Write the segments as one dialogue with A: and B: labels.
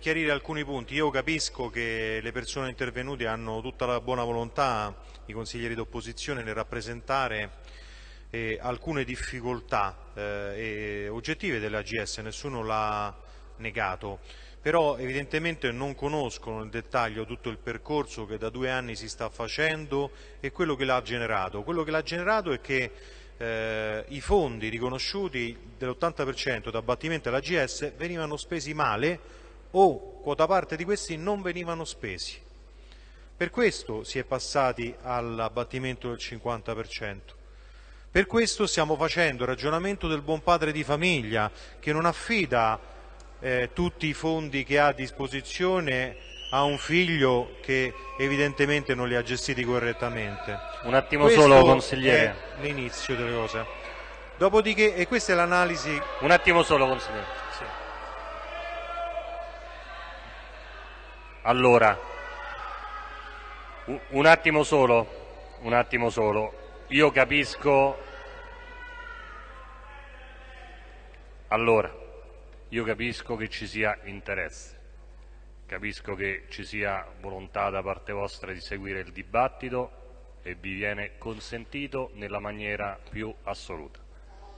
A: per chiarire alcuni punti, io capisco che le persone intervenute hanno tutta la buona volontà, i consiglieri d'opposizione, nel rappresentare eh, alcune difficoltà eh, oggettive dell'AGS, nessuno l'ha negato, però evidentemente non conoscono nel dettaglio tutto il percorso che da due anni si sta facendo e quello che l'ha generato. Quello che l'ha generato è che eh, i fondi riconosciuti dell'80% d'abbattimento all'AGS venivano spesi male o quota parte di questi non venivano spesi. Per questo si è passati all'abbattimento del 50%. Per questo stiamo facendo il ragionamento del buon padre di famiglia che non affida eh, tutti i fondi che ha a disposizione a un figlio che evidentemente non li ha gestiti correttamente.
B: Un attimo
A: Questo
B: solo, consigliere.
A: È l'inizio delle cose. Dopodiché, e questa è l'analisi...
B: Un attimo solo, consigliere. Allora, un attimo solo, un attimo solo. Io capisco... Allora, io capisco che ci sia interesse, capisco che ci sia volontà da parte vostra di seguire il dibattito e vi viene consentito nella maniera più assoluta.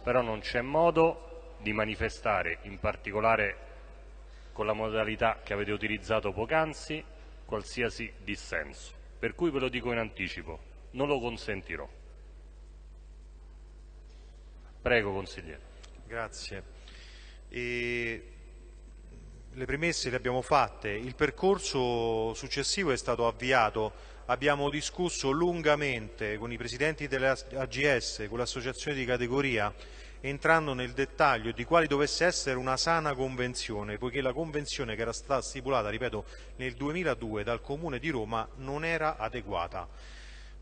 B: Però non c'è modo di manifestare, in particolare con la modalità che avete utilizzato poc'anzi, qualsiasi dissenso. Per cui ve lo dico in anticipo, non lo consentirò. Prego, consigliere.
A: Grazie. E le premesse le abbiamo fatte, il percorso successivo è stato avviato, abbiamo discusso lungamente con i presidenti delle AGS, con l'associazione di categoria, entrando nel dettaglio di quale dovesse essere una sana convenzione, poiché la convenzione che era stata stipulata, ripeto, nel 2002 dal Comune di Roma non era adeguata.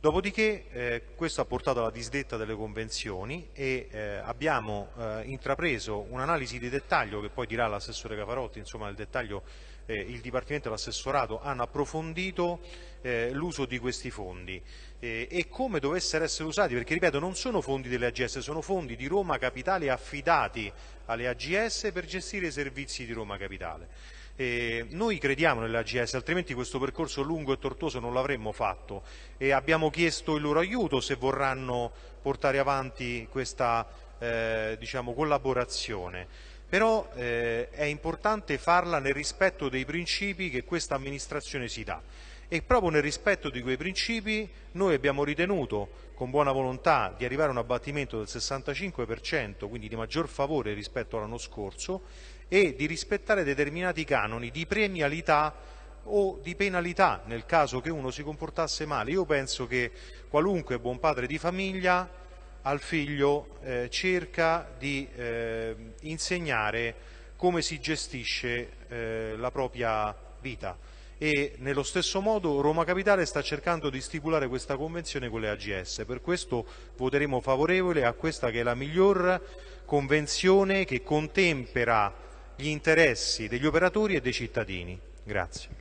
A: Dopodiché eh, questo ha portato alla disdetta delle convenzioni e eh, abbiamo eh, intrapreso un'analisi di dettaglio che poi dirà l'assessore Cafarotti, insomma nel dettaglio eh, il Dipartimento e l'assessorato hanno approfondito eh, l'uso di questi fondi. Eh, e come dovessero essere usati, perché ripeto non sono fondi delle AGS, sono fondi di Roma Capitale affidati alle AGS per gestire i servizi di Roma Capitale. Eh, noi crediamo nell'AGS, altrimenti questo percorso lungo e tortuoso non l'avremmo fatto. E abbiamo chiesto il loro aiuto se vorranno portare avanti questa eh, diciamo, collaborazione. Però eh, è importante farla nel rispetto dei principi che questa amministrazione si dà e proprio nel rispetto di quei principi noi abbiamo ritenuto con buona volontà di arrivare a un abbattimento del 65%, quindi di maggior favore rispetto all'anno scorso e di rispettare determinati canoni di premialità o di penalità nel caso che uno si comportasse male. Io penso che qualunque buon padre di famiglia al figlio eh, cerca di eh, insegnare come si gestisce eh, la propria vita e nello stesso modo Roma Capitale sta cercando di stipulare questa convenzione con le AGS, per questo voteremo favorevole a questa che è la miglior convenzione che contempera gli interessi degli operatori e dei cittadini. Grazie.